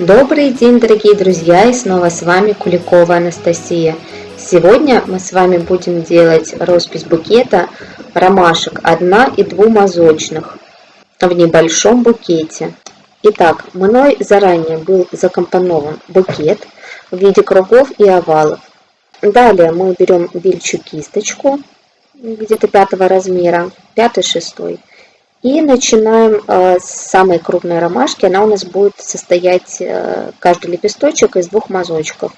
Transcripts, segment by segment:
Добрый день, дорогие друзья, и снова с вами Куликова Анастасия. Сегодня мы с вами будем делать роспись букета ромашек одна и двумазочных в небольшом букете. Итак, мной заранее был закомпонован букет в виде кругов и овалов. Далее мы берем бельчу кисточку где-то пятого размера, пятый-шестой, и начинаем э, с самой крупной ромашки. Она у нас будет состоять, э, каждый лепесточек, из двух мазочков.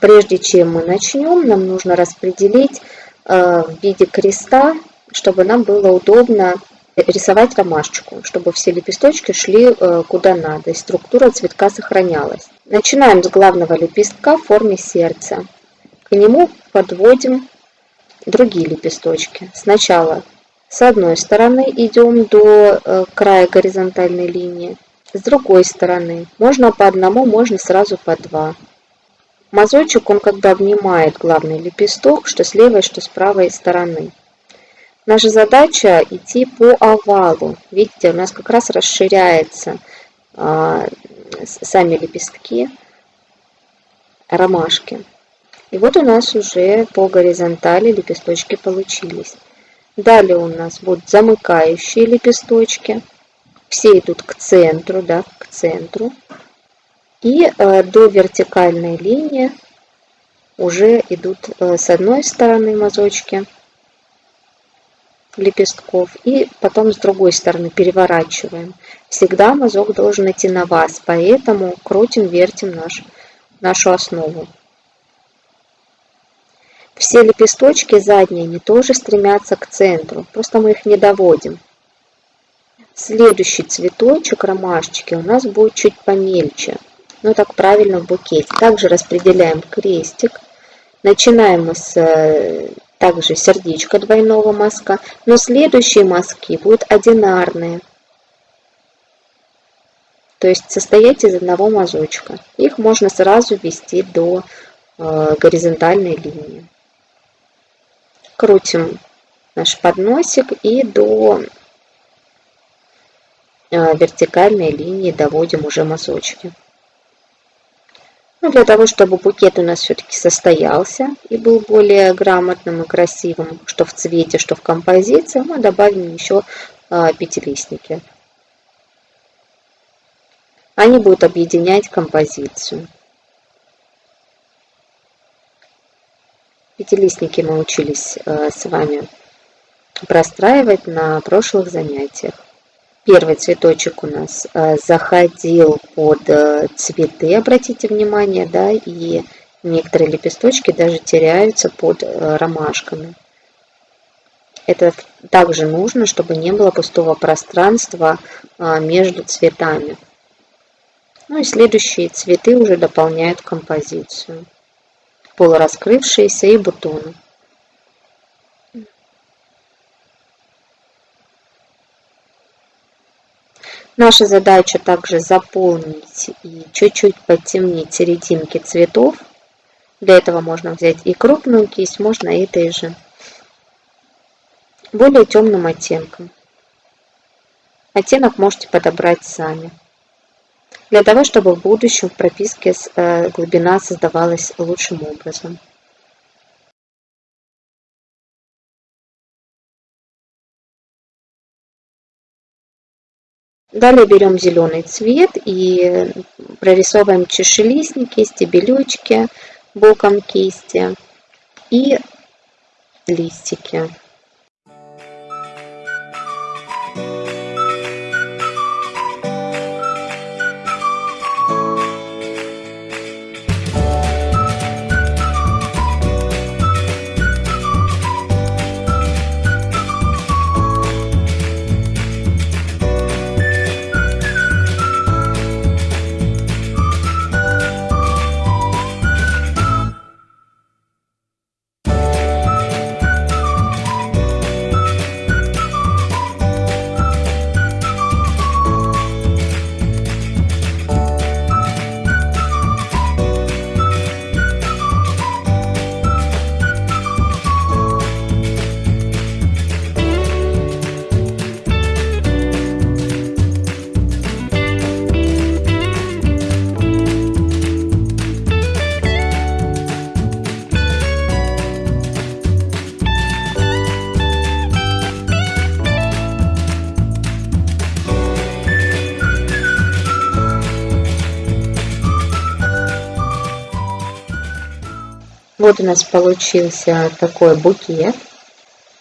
Прежде чем мы начнем, нам нужно распределить э, в виде креста, чтобы нам было удобно рисовать ромашечку, чтобы все лепесточки шли куда надо, и структура цветка сохранялась. Начинаем с главного лепестка в форме сердца. К нему подводим другие лепесточки. Сначала с одной стороны идем до э, края горизонтальной линии, с другой стороны. Можно по одному, можно сразу по два. Мазочек, он когда обнимает главный лепесток, что с левой, что с правой стороны. Наша задача идти по овалу. Видите, у нас как раз расширяется а, сами лепестки ромашки. И вот у нас уже по горизонтали лепесточки получились. Далее у нас будут замыкающие лепесточки. Все идут к центру, да, к центру. И э, до вертикальной линии уже идут э, с одной стороны мазочки лепестков и потом с другой стороны переворачиваем. Всегда мазок должен идти на вас, поэтому крутим, вертим наш, нашу основу. Все лепесточки задние не тоже стремятся к центру, просто мы их не доводим. Следующий цветочек ромашечки у нас будет чуть помельче. Ну так правильно в букете. Также распределяем крестик. Начинаем мы с э, также сердечко двойного мазка, но следующие мазки будут одинарные. То есть состоять из одного мазочка. Их можно сразу ввести до э, горизонтальной линии крутим наш подносик и до э, вертикальной линии доводим уже мазочки. Ну, для того, чтобы букет у нас все-таки состоялся и был более грамотным и красивым, что в цвете, что в композиции, мы добавим еще э, пятилистники. Они будут объединять композицию. Пятилистники мы учились э, с вами простраивать на прошлых занятиях. Первый цветочек у нас э, заходил под э, цветы, обратите внимание, да, и некоторые лепесточки даже теряются под ромашками. Это также нужно, чтобы не было пустого пространства между цветами. Ну и следующие цветы уже дополняют композицию полураскрывшиеся и бутоны. Наша задача также заполнить и чуть-чуть подтемнить серединки цветов. Для этого можно взять и крупную кисть, можно и этой же. Более темным оттенком. Оттенок можете подобрать сами для того, чтобы в будущем в прописке э, глубина создавалась лучшим образом. Далее берем зеленый цвет и прорисовываем чешелистники, стебелючки боком кисти и листики. Вот у нас получился такой букет.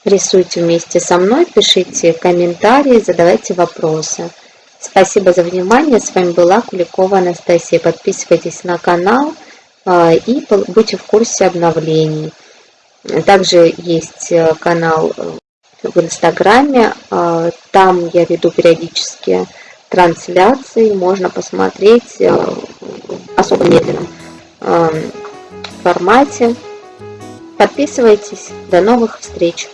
Рисуйте вместе со мной, пишите комментарии, задавайте вопросы. Спасибо за внимание. С вами была Куликова Анастасия. Подписывайтесь на канал а, и будьте в курсе обновлений. Также есть э, канал в Инстаграме. А, там я веду периодически трансляции. Можно посмотреть э, особо медленном формате. Подписывайтесь. До новых встреч!